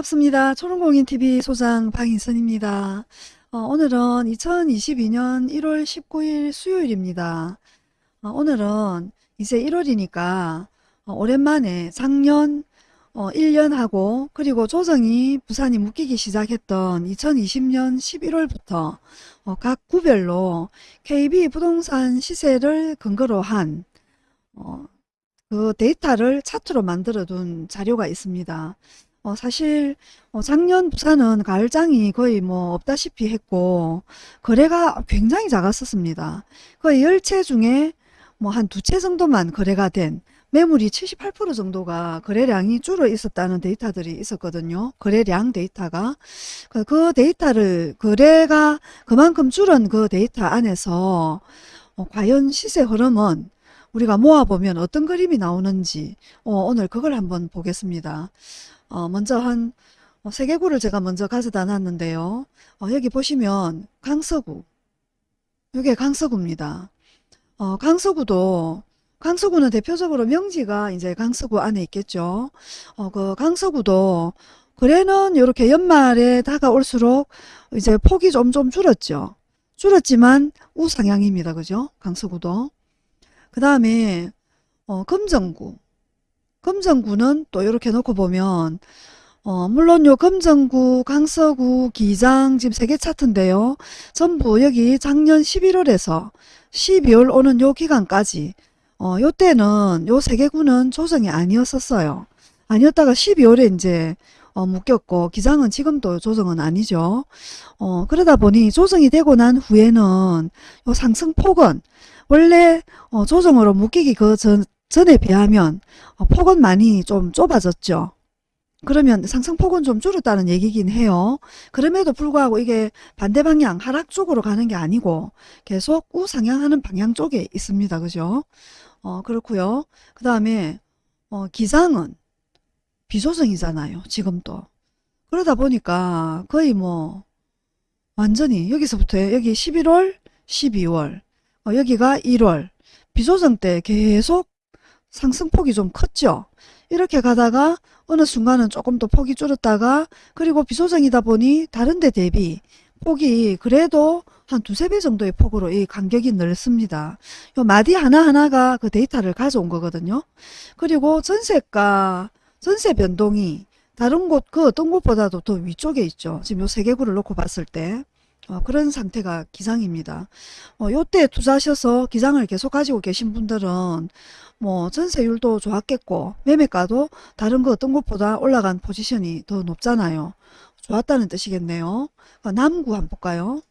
반갑습니다. 초롱공인TV 소장 방인선입니다. 어, 오늘은 2022년 1월 19일 수요일입니다. 어, 오늘은 이제 1월이니까 어, 오랜만에 작년 1년하고 그리고 조정이 부산이 묶이기 시작했던 2020년 11월부터 각 구별로 KB 부동산 시세를 근거로 한 그 데이터를 차트로 만들어 둔 자료가 있습니다. 어, 사실 어, 작년 부산은 가을장이 거의 뭐 없다시피 했고 거래가 굉장히 작았었습니다. 거의 10채 중에 뭐 한 두 채 정도만 거래가 된 매물이 78% 정도가 거래량이 줄어 있었다는 데이터들이 있었거든요. 거래량 데이터가. 그, 그 데이터를 거래가 그만큼 줄은 그 데이터 안에서 어, 과연 시세 흐름은 우리가 모아보면 어떤 그림이 나오는지 어, 오늘 그걸 한번 보겠습니다. 어, 먼저 한 어, 세 개구를 제가 먼저 가져다 놨는데요. 어, 여기 보시면 강서구 이게 강서구입니다. 어, 강서구도 강서구는 대표적으로 명지가 이제 강서구 안에 있겠죠. 어, 그 강서구도 거래는 이렇게 연말에 다가올수록 이제 폭이 좀 좀 줄었죠. 줄었지만 우상향입니다. 그죠? 강서구도. 그 다음에 어, 금정구 금정구는 또 이렇게 놓고 보면 어, 물론 요 금정구, 강서구, 기장 지금 세 개 차트인데요. 전부 여기 작년 11월에서 12월 오는 요 기간까지 어, 요 때는 요 세 개 구는 조정이 아니었었어요. 아니었다가 12월에 이제 어, 묶였고 기장은 지금도 조정은 아니죠. 어, 그러다 보니 조정이 되고 난 후에는 요 상승폭은 원래 어, 조정으로 묶이기 그 전, 전에 비하면 어, 폭은 많이 좀 좁아졌죠. 그러면 상승폭은 좀 줄었다는 얘기긴 해요. 그럼에도 불구하고 이게 반대 방향 하락 쪽으로 가는 게 아니고 계속 우상향하는 방향 쪽에 있습니다. 그죠? 어, 그렇고요. 그 다음에 어, 기장은 비조정이잖아요. 지금도. 그러다 보니까 거의 뭐 완전히 여기서부터 여기 11월, 12월, 어, 여기가 1월 비조정 때 계속 상승폭이 좀 컸죠. 이렇게 가다가 어느 순간은 조금 더 폭이 줄었다가 그리고 비소정이다 보니 다른 데 대비 폭이 그래도 한 두세 배 정도의 폭으로 이 간격이 넓습니다. 요 마디 하나하나가 그 데이터를 가져온 거거든요. 그리고 전세가 전세 변동이 다른 곳 그 어떤 곳보다도 더 위쪽에 있죠. 지금 요 세 개구를 놓고 봤을 때 어, 그런 상태가 기상입니다. 어, 요때 투자하셔서 기상을 계속 가지고 계신 분들은 뭐 전세율도 좋았겠고 매매가도 다른 거 어떤 것보다 올라간 포지션이 더 높잖아요. 좋았다는 뜻이겠네요. 어, 남구 한번 볼까요?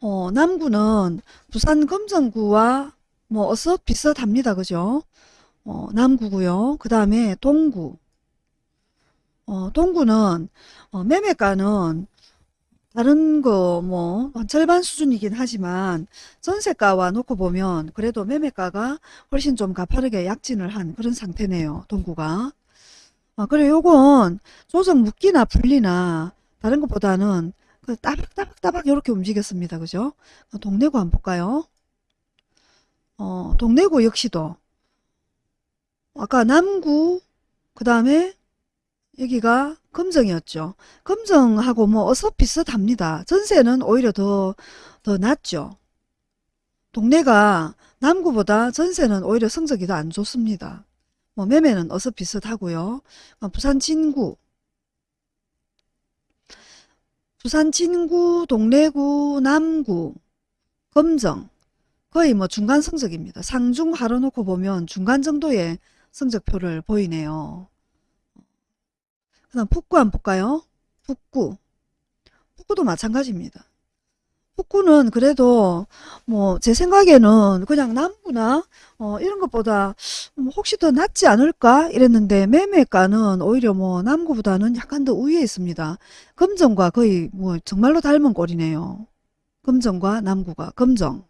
어, 남구는 부산 금정구와 뭐 어서 비슷합니다. 그죠? 어, 남구고요. 그 다음에 동구. 어, 동구는 어, 매매가는 다른 거 뭐 절반 수준이긴 하지만 전세가와 놓고 보면 그래도 매매가가 훨씬 좀 가파르게 약진을 한 그런 상태네요. 동구가. 아, 그래 요건 조정 묶기나 풀리나 다른 것보다는 그 따박따박따박 이렇게 움직였습니다. 그죠? 동래구 한번 볼까요? 어, 동래구 역시도 아까 남구 그 다음에 여기가 금정이었죠. 금정하고 뭐 어서 비슷합니다. 전세는 오히려 더, 더 낫죠. 동네가 남구보다 전세는 오히려 성적이 더 안 좋습니다. 뭐 매매는 어서 비슷하고요. 어, 부산 진구 부산 진구, 동래구, 남구, 금정 거의 뭐 중간 성적입니다. 상중 하로 놓고 보면 중간 정도의 성적표를 보이네요. 그 다음 북구 한번 볼까요? 북구. 북구도 마찬가지입니다. 북구는 그래도 뭐 제 생각에는 그냥 남구나 어 이런 것보다 뭐 혹시 더 낫지 않을까 이랬는데 매매가는 오히려 뭐 남구보다는 약간 더 우위에 있습니다. 금정과 거의 뭐 정말로 닮은 꼴이네요. 금정과 남구가 금정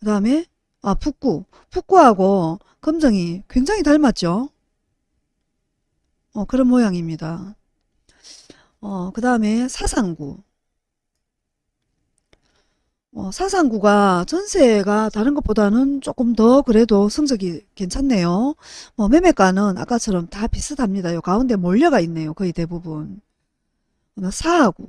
그 다음에 아 북구 북구하고 금정이 굉장히 닮았죠. 어, 그런 모양입니다. 어, 그 다음에 사상구. 어, 사상구가 전세가 다른 것보다는 조금 더 그래도 성적이 괜찮네요. 뭐 매매가는 아까처럼 다 비슷합니다. 요 가운데 몰려가 있네요. 거의 대부분. 어, 사하구.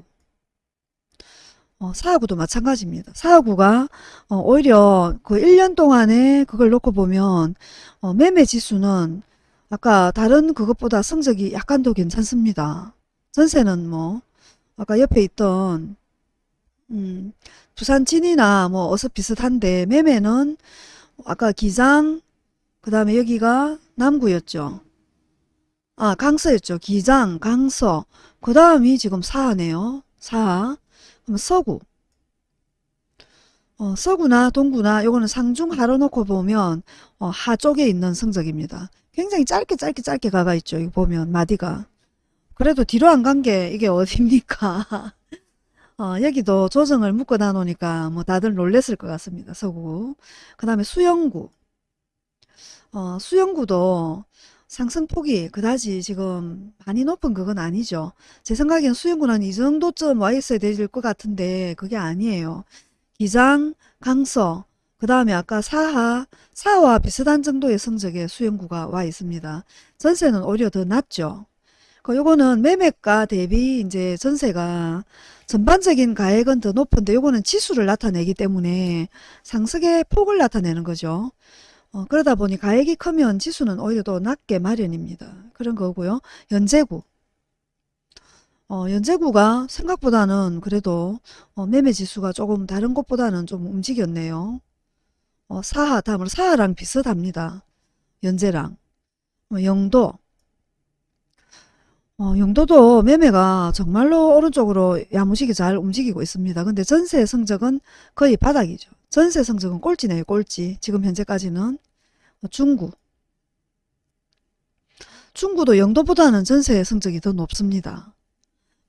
어, 사하구도 마찬가지입니다. 사하구가 어, 오히려 그 1년 동안에 그걸 놓고 보면 어, 매매 지수는 아까 다른 그것보다 성적이 약간 더 괜찮습니다. 전세는 뭐 아까 옆에 있던 음, 부산 진이나 뭐 어서 비슷한데 매매는 아까 기장 그 다음에 여기가 남구였죠. 아 강서였죠. 기장 강서 그 다음이 지금 사하네요. 사하 그럼 서구 어, 서구나 동구나 요거는 상중 하로 놓고 보면 어, 하 쪽에 있는 성적입니다. 굉장히 짧게 짧게 짧게 가가 있죠. 이거 보면 마디가 그래도 뒤로 안 간 게 이게 어딥니까? 어, 여기도 조정을 묶어 놔놓으니까 뭐 다들 놀랬을 것 같습니다. 서구. 그 다음에 수영구. 어, 수영구도 상승폭이 그다지 지금 많이 높은 그건 아니죠. 제 생각엔 수영구는 이 정도쯤 와 있어야 될 것 같은데 그게 아니에요. 기장, 강서, 그 다음에 아까 사하, 사와 비슷한 정도의 성적의 수영구가 와 있습니다. 전세는 오히려 더 낮죠. 그 요거는 매매가 대비 이제 전세가 전반적인 가액은 더 높은데 요거는 지수를 나타내기 때문에 상승의 폭을 나타내는 거죠. 어, 그러다 보니 가액이 크면 지수는 오히려 더 낮게 마련입니다. 그런 거고요. 연제구. 어, 연제구가 생각보다는 그래도 어, 매매 지수가 조금 다른 곳보다는 좀 움직였네요. 어, 사하, 다음으로 사하랑 비슷합니다. 연제랑. 어, 영도. 어, 영도도 매매가 정말로 오른쪽으로 야무지게 잘 움직이고 있습니다. 근데 전세 성적은 거의 바닥이죠. 전세 성적은 꼴찌네요. 꼴찌. 지금 현재까지는. 어, 중구. 중구도 영도보다는 전세 성적이 더 높습니다.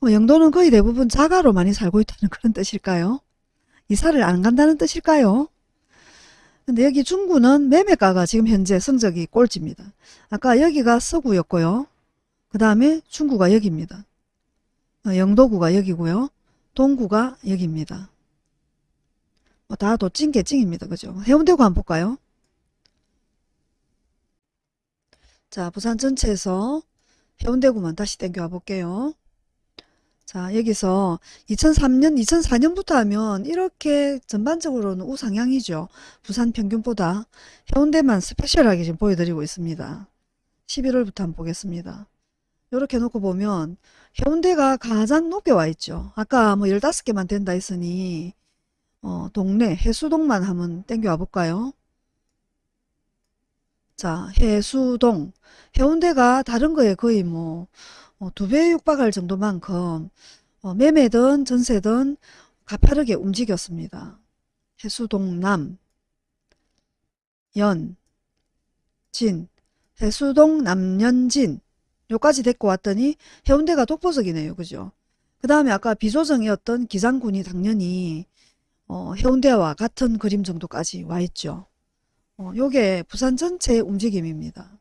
어, 영도는 거의 대부분 자가로 많이 살고 있다는 그런 뜻일까요? 이사를 안 간다는 뜻일까요? 근데 여기 중구는 매매가가 지금 현재 성적이 꼴찌입니다. 아까 여기가 서구였고요. 그 다음에 중구가 여기입니다. 어, 영도구가 여기고요. 동구가 여기입니다. 뭐다 도찐게 찡입니다. 그죠? 해운대구 한번 볼까요? 자, 부산 전체에서 해운대구만 다시 땡겨와 볼게요. 자, 여기서 2003년, 2004년부터 하면 이렇게 전반적으로는 우상향이죠. 부산 평균보다 해운대만 스페셜하게 지금 보여드리고 있습니다. 11월부터 한번 보겠습니다. 이렇게 놓고 보면 해운대가 가장 높게 와 있죠. 아까 뭐 15개만 된다 했으니 어, 동네 해수동만 한번 땡겨 와 볼까요? 자, 해수동. 해운대가 다른 거에 거의 뭐 어, 두 배에 육박할 정도만큼 어, 매매든 전세든 가파르게 움직였습니다. 해수동 남, 연, 진, 해수동 남연진 요까지 데리고 왔더니 해운대가 독보적이네요. 그죠? 그 다음에 아까 비조정이었던 기장군이 당연히 어, 해운대와 같은 그림 정도까지 와 있죠. 어, 요게 부산 전체의 움직임입니다.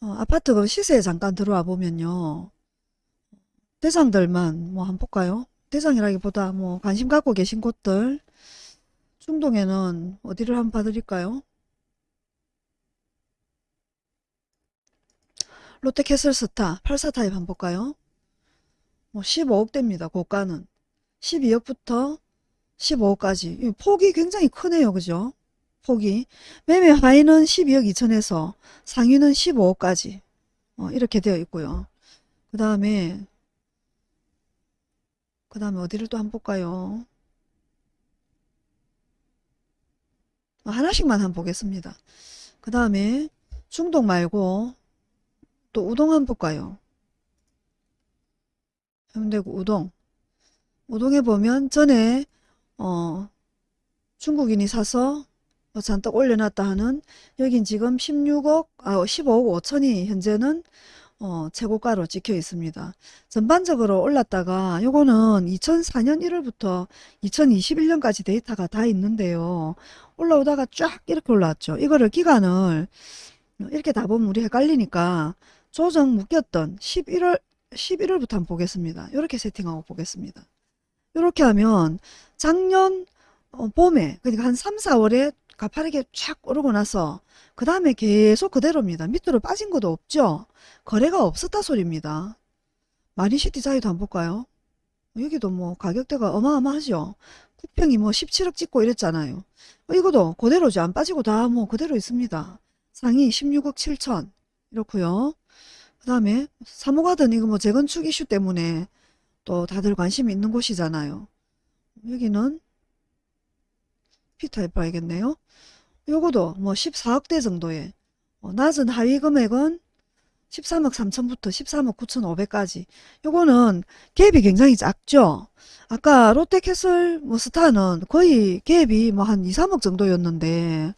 어, 아파트 그 시세에 잠깐 들어와 보면요. 대장들만 뭐 한번 볼까요? 대장이라기보다 뭐 관심 갖고 계신 곳들 중동에는 어디를 한번 봐드릴까요? 롯데캐슬스타 84 타입 한번 볼까요? 뭐 15억대입니다. 고가는 12억부터 15억까지 폭이 굉장히 크네요. 그죠? 폭이 매매 하위는 12억 2천에서 상위는 15억까지 어, 이렇게 되어 있고요. 그 다음에 그 다음에 어디를 또 한번 볼까요? 어, 하나씩만 한번 보겠습니다. 그 다음에 중동 말고 또 우동 한번 볼까요? 해운대구 우동 우동에 보면 전에 어 중국인이 사서 뭐 잔뜩 올려놨다 하는 여긴 지금 16억 아 15억 5천이 현재는 어, 최고가로 찍혀 있습니다. 전반적으로 올랐다가 요거는 2004년 1월부터 2021년까지 데이터가 다 있는데요. 올라오다가 쫙 이렇게 올라왔죠. 이거를 기간을 이렇게 다 보면 우리 헷갈리니까 조정 묶였던 11월 11월부터 한번 보겠습니다. 이렇게 세팅하고 보겠습니다. 이렇게 하면 작년 어, 봄에 그러니까 한 3, 4월에 가파르게 쫙 오르고 나서 그 다음에 계속 그대로입니다. 밑으로 빠진 것도 없죠. 거래가 없었다 소리입니다. 마린시티 자이도 한번 볼까요? 여기도 뭐 가격대가 어마어마하죠. 쿠평이 뭐 17억 찍고 이랬잖아요. 어, 이것도 그대로죠. 안 빠지고 다 뭐 그대로 있습니다. 상위 16억 7천 이렇고요. 그 다음에 사모가든 이거 뭐 재건축 이슈 때문에 또 다들 관심이 있는 곳이잖아요. 여기는 피타입 봐야겠네요. 요거도 뭐 14억대 정도의 어, 낮은 하위 금액은 13억 3천부터 13억 9천 5백까지 요거는 갭이 굉장히 작죠. 아까 롯데캐슬 뭐 스타는 거의 갭이 뭐 한 2, 3억 정도였는데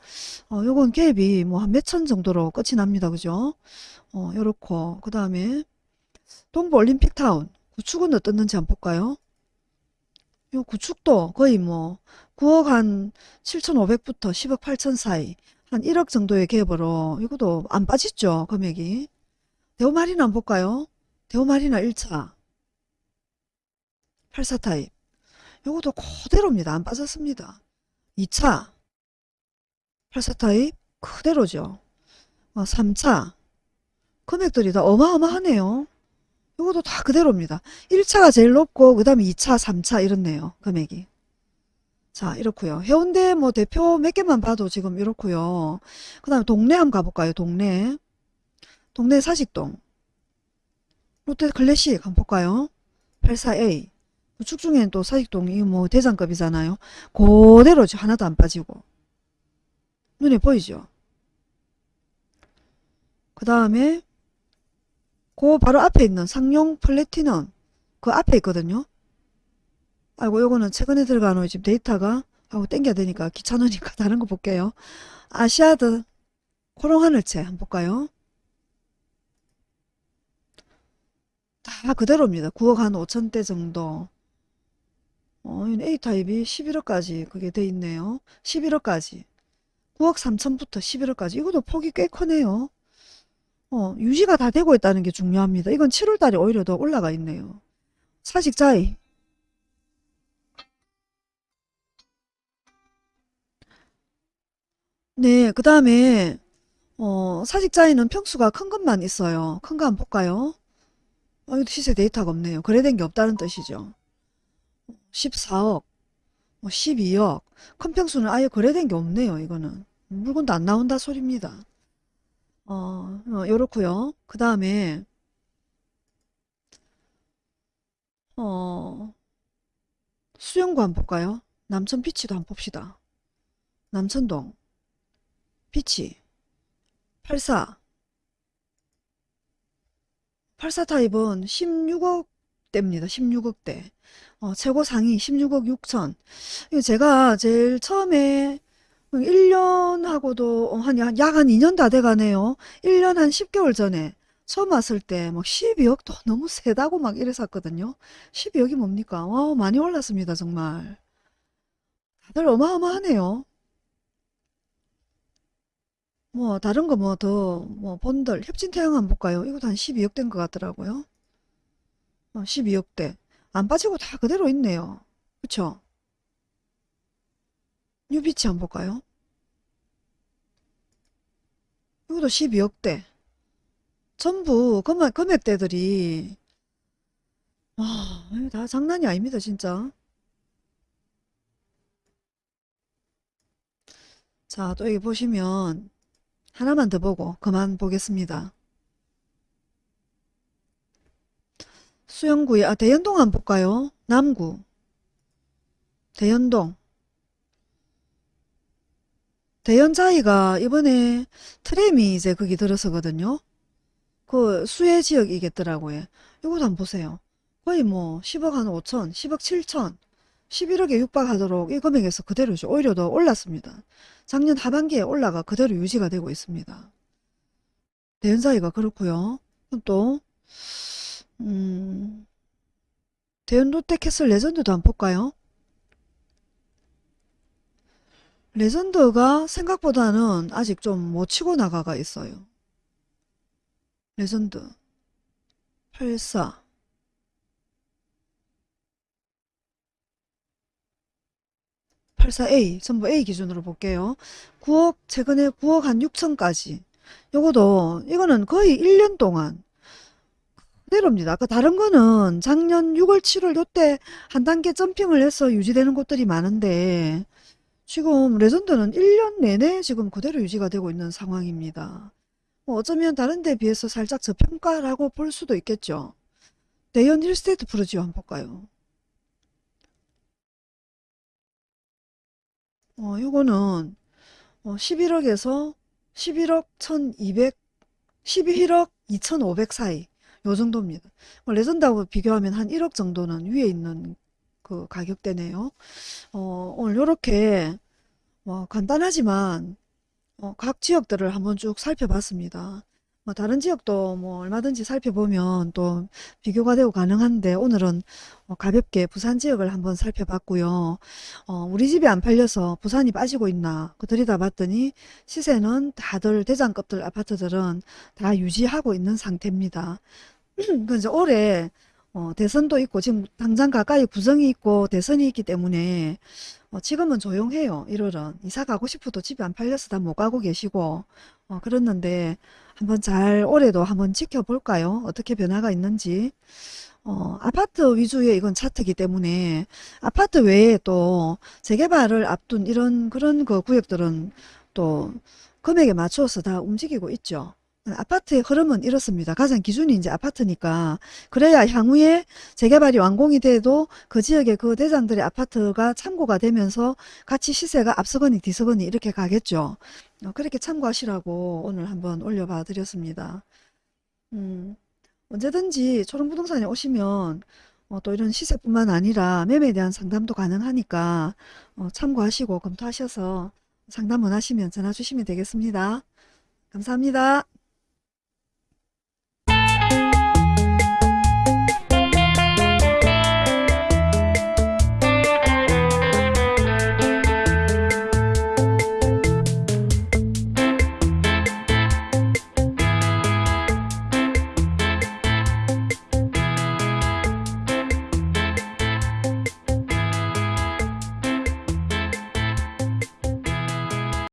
어, 요건 갭이 뭐 한 몇천 정도로 끝이 납니다. 그죠? 어, 요렇고 그 다음에 동부 올림픽타운 구축은 어떻는지 한번 볼까요? 요 구축도 거의 뭐 9억 한 7,500부터 10억 8천 사이 한 1억 정도의 갭으로 이것도 안 빠졌죠 금액이? 대우마리나 한번 볼까요? 대우마리나 1차. 84 타입. 요것도 그대로입니다. 안 빠졌습니다. 2차. 84 타입 그대로죠. 어, 3차. 금액들이 다 어마어마하네요. 요것도 다 그대로입니다. 1차가 제일 높고 그 다음에 2차 3차 이렇네요 금액이 자 이렇고요. 해운대 뭐 대표 몇 개만 봐도 지금 이렇고요. 그 다음에 동네 한번 가볼까요? 동네. 동네 사직동. 롯데 클래식 한번 볼까요? 84A 우측 중에는 또 사직동이 뭐 대장급이잖아요. 그대로죠 하나도 안 빠지고. 눈에 보이죠? 그 다음에 그 바로 앞에 있는 상용 플래티넘. 그 앞에 있거든요 아이고 요거는 최근에 들어간 후 지금 데이터가 하고 땡겨야 되니까 귀찮으니까 다른 거 볼게요. 아시아드 코롱 하늘채 한번 볼까요? 다 그대로입니다. 9억 한 5천대 정도. 어, A타입이 11억까지 그게 돼 있네요. 11억까지. 9억 3천부터 11억까지. 이것도 폭이 꽤 크네요. 어, 유지가 다 되고 있다는 게 중요합니다. 이건 7월달에 오히려 더 올라가 있네요. 사직자이 네, 그 다음에 어, 사직자에는 평수가 큰 것만 있어요. 큰거 한번 볼까요? 어, 이거 시세 데이터가 없네요. 거래된 게 없다는 뜻이죠. 14억, 뭐 12억. 큰 평수는 아예 거래된 게 없네요. 이거는. 물건도 안 나온다 소리입니다. 어, 어 요렇고요. 그 다음에 어, 수영구 한번 볼까요? 남천 비치도 한번 봅시다. 남천동. 피치 84 84 타입은 16억대입니다. 16억대 어, 최고 상위 16억 6천 이거 제가 제일 처음에 1년하고도 한약 한 2년 다 돼가네요. 1년 한 10개월 전에 처음 왔을 때 막 12억도 너무 세다고 막 이랬었거든요. 12억이 뭡니까? 와 많이 올랐습니다. 정말 다들 어마어마하네요. 뭐 다른 거 뭐 더 뭐 본들 협진 태양 한번 볼까요? 이것도 한 12억 된것 같더라고요. 어, 12억 대 안 빠지고 다 그대로 있네요. 그쵸? 뉴비치 한번 볼까요? 이것도 12억 대 전부 금액, 금액대들이 와, 다 장난이 아닙니다 진짜. 자, 또 여기 보시면 하나만 더 보고 그만 보겠습니다. 수영구에 아 대연동 한번 볼까요? 남구 대연동 대연자이가 이번에 트램이 이제 거기 들어서거든요. 그 수해 지역이겠더라고요. 이것도 한번 보세요. 거의 뭐 10억 한 5천, 10억 7천, 11억에 육박하도록 이 금액에서 그대로죠. 오히려 더 올랐습니다. 작년 하반기에 올라가 그대로 유지가 되고 있습니다. 대연사이가 그렇고요. 또 음, 대연 롯데캐슬 레전드도 한번 볼까요? 레전드가 생각보다는 아직 좀 못 치고 나가가 있어요. 레전드 84 84A 전부 A 기준으로 볼게요. 9억 최근에 9억 한 6천까지 요거도 이거는 거의 1년 동안 그대로입니다. 아까 다른 거는 작년 6월 7월 요때 한 단계 점핑을 해서 유지되는 곳들이 많은데 지금 레전드는 1년 내내 지금 그대로 유지가 되고 있는 상황입니다. 뭐 어쩌면 다른 데에 비해서 살짝 저평가라고 볼 수도 있겠죠. 대연 힐스테이트 푸르지오 한번 볼까요? 어, 요거는 어, 11억에서 11억 1200, 11억 2500 사이 요 정도입니다. 뭐 레전드하고 비교하면 한 1억 정도는 위에 있는 그 가격대네요. 어, 오늘 요렇게 뭐 간단하지만 어, 각 지역들을 한번 쭉 살펴봤습니다. 뭐 다른 지역도 뭐 얼마든지 살펴보면 또 비교가 되고 가능한데 오늘은 어, 가볍게 부산 지역을 한번 살펴봤고요. 어, 우리 집이 안 팔려서 부산이 빠지고 있나 그 들여다봤더니 시세는 다들 대장급들 아파트들은 다 유지하고 있는 상태입니다. 그 이제 올해 어, 대선도 있고 지금 당장 가까이 구정이 있고 대선이 있기 때문에 어, 지금은 조용해요. 1월은 이사 가고 싶어도 집이 안 팔려서 다 못 가고 계시고 어, 그랬는데 한번 잘 올해도 한번 지켜볼까요? 어떻게 변화가 있는지 어, 아파트 위주의 이건 차트이기 때문에 아파트 외에 또 재개발을 앞둔 이런 그런 그 구역들은 또 금액에 맞춰서 다 움직이고 있죠. 아파트의 흐름은 이렇습니다. 가장 기준이 이제 아파트니까 그래야 향후에 재개발이 완공이 돼도 그 지역의 그 대장들의 아파트가 참고가 되면서 같이 시세가 앞서거니 뒤서거니 이렇게 가겠죠. 어, 그렇게 참고하시라고 오늘 한번 올려봐 드렸습니다. 음, 언제든지 초롱부동산에 오시면 어, 또 이런 시세뿐만 아니라 매매에 대한 상담도 가능하니까 어, 참고하시고 검토하셔서 상담 원하시면 전화 주시면 되겠습니다. 감사합니다.